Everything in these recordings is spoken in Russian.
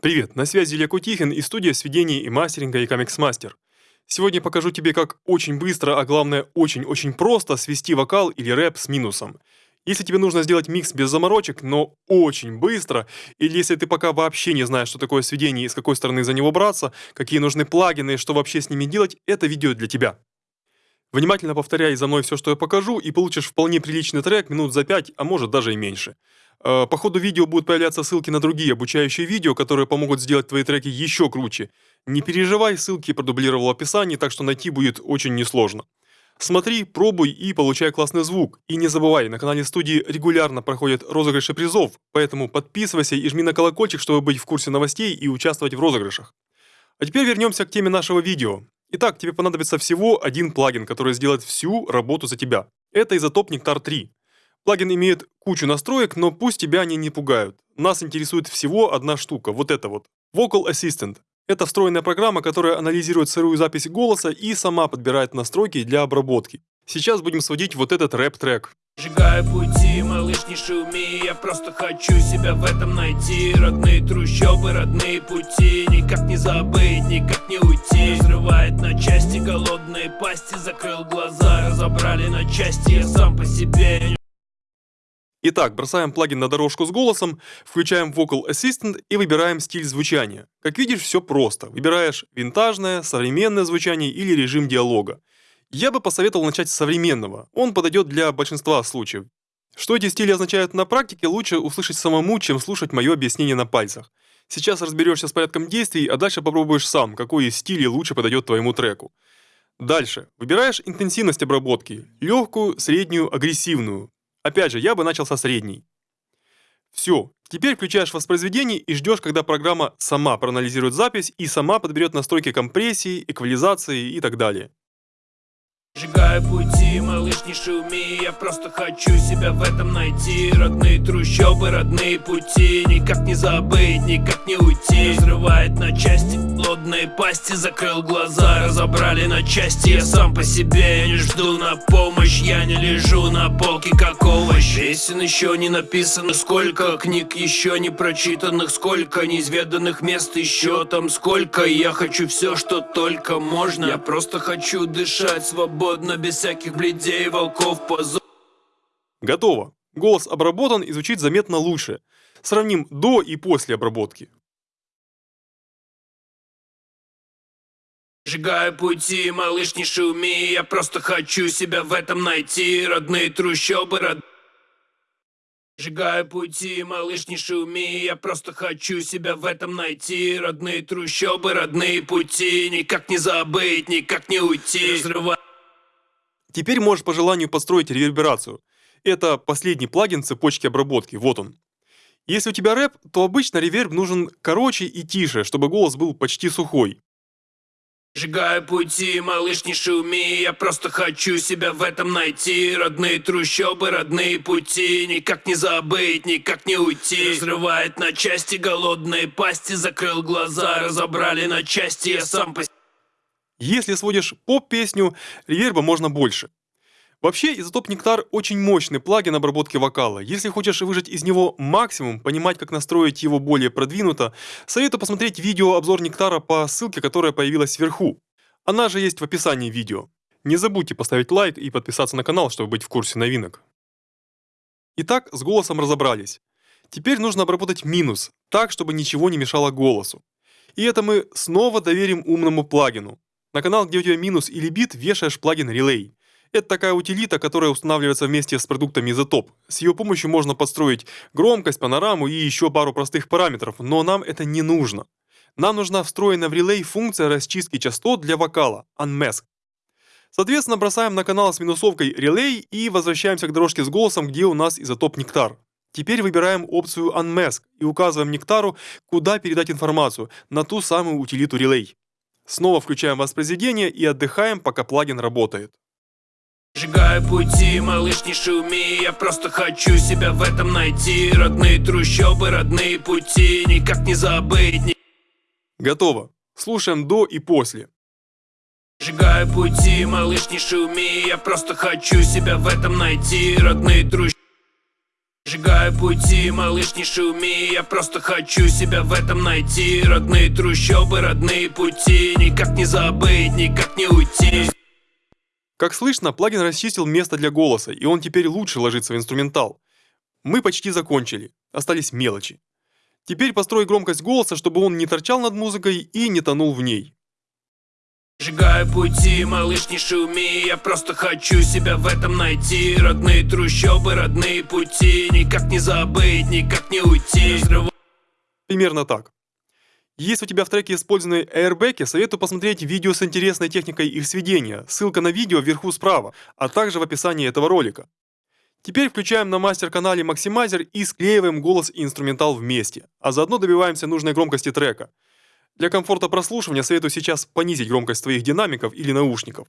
Привет, на связи Илья Кутихин и студия сведений и мастеринга Икамикс Мастер. Сегодня покажу тебе, как очень быстро, а главное очень-очень просто свести вокал или рэп с минусом. Если тебе нужно сделать микс без заморочек, но очень быстро, или если ты пока вообще не знаешь, что такое сведение и с какой стороны за него браться, какие нужны плагины и что вообще с ними делать, это видео для тебя. Внимательно повторяй за мной все, что я покажу, и получишь вполне приличный трек минут за 5, а может даже и меньше. Э, по ходу видео будут появляться ссылки на другие обучающие видео, которые помогут сделать твои треки еще круче. Не переживай, ссылки продублировал в описании, так что найти будет очень несложно. Смотри, пробуй и получай классный звук. И не забывай, на канале студии регулярно проходят розыгрыши призов, поэтому подписывайся и жми на колокольчик, чтобы быть в курсе новостей и участвовать в розыгрышах. А теперь вернемся к теме нашего видео. Итак, тебе понадобится всего один плагин, который сделает всю работу за тебя. Это изотоп Nectar 3. Плагин имеет кучу настроек, но пусть тебя они не пугают. Нас интересует всего одна штука, вот это вот. Vocal Assistant. Это встроенная программа, которая анализирует сырую запись голоса и сама подбирает настройки для обработки. Сейчас будем сводить вот этот рэп-трек. Сжигаю пути, малыш, не шуми Я просто хочу себя в этом найти Родные трущобы, родные пути Никак не забыть, никак не уйти Взрывает на части голодные пасти Закрыл глаза, разобрали на части Я сам по себе Итак, бросаем плагин на дорожку с голосом, включаем Vocal Assistant и выбираем стиль звучания. Как видишь, все просто. Выбираешь винтажное, современное звучание или режим диалога. Я бы посоветовал начать с современного, он подойдет для большинства случаев. Что эти стили означают на практике, лучше услышать самому, чем слушать мое объяснение на пальцах. Сейчас разберешься с порядком действий, а дальше попробуешь сам, какой из стилей лучше подойдет твоему треку. Дальше. Выбираешь интенсивность обработки. Легкую, среднюю, агрессивную. Опять же, я бы начал со средней. Все, теперь включаешь воспроизведение и ждешь, когда программа сама проанализирует запись и сама подберет настройки компрессии, эквализации и так далее. Сжигаю пути, малыш, не шуми. Я просто хочу себя в этом найти. Родные трущобы, родные пути. Никак не забыть, никак не уйти. Взрывает на части, плодные пасти. Закрыл глаза, разобрали на части. Я сам по себе, я не жду на помощь. Я не лежу на полке, как овощ. Песен еще не написано Сколько книг еще не прочитанных Сколько неизведанных мест еще там Сколько. Я хочу все, что только можно. Я просто хочу дышать свободно свободно, без всяких бледей, волков, позор. Готово. Голос обработан и звучит заметно лучше. Сравним до и после обработки. Сжигаю пути, малыш, не шуми Я просто хочу себя в этом найти Родные трущобы, род... Сжигаю пути, малыш, не шуми Я просто хочу себя в этом найти Родные трущобы, родные пути Никак не забыть, никак не уйти Взрываю Теперь можешь по желанию построить реверберацию. Это последний плагин цепочки обработки, вот он. Если у тебя рэп, то обычно реверб нужен короче и тише, чтобы голос был почти сухой. Сжигаю пути, малыш, не шуми Я просто хочу себя в этом найти Родные трущобы, родные пути Никак не забыть, никак не уйти Взрывает на части голодные пасти Закрыл глаза, разобрали на части Я сам по если сводишь поп-песню, реверба можно больше. Вообще, Изотоп Нектар очень мощный плагин обработки вокала. Если хочешь выжать из него максимум, понимать, как настроить его более продвинуто, советую посмотреть видео-обзор Нектара по ссылке, которая появилась сверху. Она же есть в описании видео. Не забудьте поставить лайк и подписаться на канал, чтобы быть в курсе новинок. Итак, с голосом разобрались. Теперь нужно обработать минус, так, чтобы ничего не мешало голосу. И это мы снова доверим умному плагину. На канал, где у тебя минус или бит, вешаешь плагин Relay. Это такая утилита, которая устанавливается вместе с продуктами Isotop. С ее помощью можно подстроить громкость, панораму и еще пару простых параметров, но нам это не нужно. Нам нужна встроенная в Relay функция расчистки частот для вокала Unmask. Соответственно, бросаем на канал с минусовкой Relay и возвращаемся к дорожке с голосом, где у нас Isotop Нектар. Теперь выбираем опцию Unmask и указываем Нектару, куда передать информацию, на ту самую утилиту Relay. Снова включаем воспроизведение и отдыхаем, пока плагин работает. Сжигаю пути, малыш, не шуми Я просто хочу себя в этом найти Родные трущобы, родные пути Никак не забыть ни... Готово. Слушаем до и после. Сжигаю пути, малыш, не шуми Я просто хочу себя в этом найти Родные трущобы Сжигаю пути, малыш, не шуми Я просто хочу себя в этом найти Родные трущобы, родные пути Никак не забыть, никак не уйти Как слышно, плагин расчистил место для голоса, и он теперь лучше ложится в инструментал. Мы почти закончили, остались мелочи. Теперь построй громкость голоса, чтобы он не торчал над музыкой и не тонул в ней. Сжигаю пути, малыш, не шуми Я просто хочу себя в этом найти Родные трущобы, родные пути Никак не забыть, никак не уйти Примерно так. Если у тебя в треке использованы airbag, советую посмотреть видео с интересной техникой их сведения. Ссылка на видео вверху справа, а также в описании этого ролика. Теперь включаем на мастер-канале Maximizer и склеиваем голос и инструментал вместе, а заодно добиваемся нужной громкости трека. Для комфорта прослушивания советую сейчас понизить громкость твоих динамиков или наушников.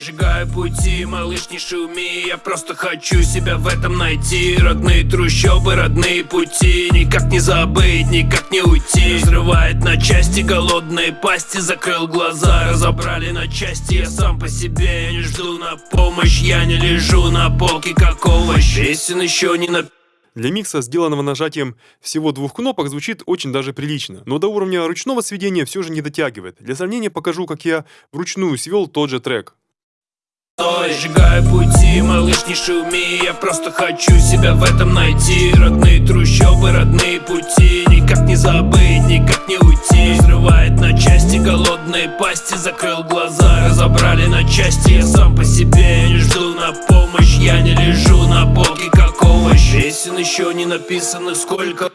Сжигаю пути, малыш, не шуми Я просто хочу себя в этом найти. Родные трущобы, родные пути Никак не забыть, никак не уйти. Взрывает на части голодные пасти Закрыл глаза, разобрали на части. Я сам по себе, не жду на помощь Я не лежу на полке, как овощ. Песен еще не на Для микса, сделанного нажатием всего двух кнопок, звучит очень даже прилично, но до уровня ручного сведения все же не дотягивает. Для сравнения покажу, как я вручную свел тот же трек. Стой, сжигаю пути, малыш, не шуми Я просто хочу себя в этом найти Родные трущобы, родные пути Никак не забыть, никак не уйти. Взрывает на части голодные пасти Закрыл глаза, разобрали на части. Я сам по себе, я не жду на помощь Я не лежу на полке, как овощ. Песен еще не написанных сколько.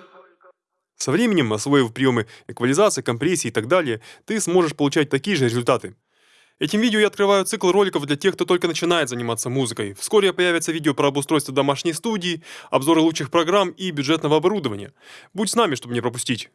Со временем, освоив приемы эквализации, компрессии и так далее, ты сможешь получать такие же результаты. Этим видео я открываю цикл роликов для тех, кто только начинает заниматься музыкой. Вскоре появятся видео про обустройство домашней студии, обзоры лучших программ и бюджетного оборудования. Будь с нами, чтобы не пропустить.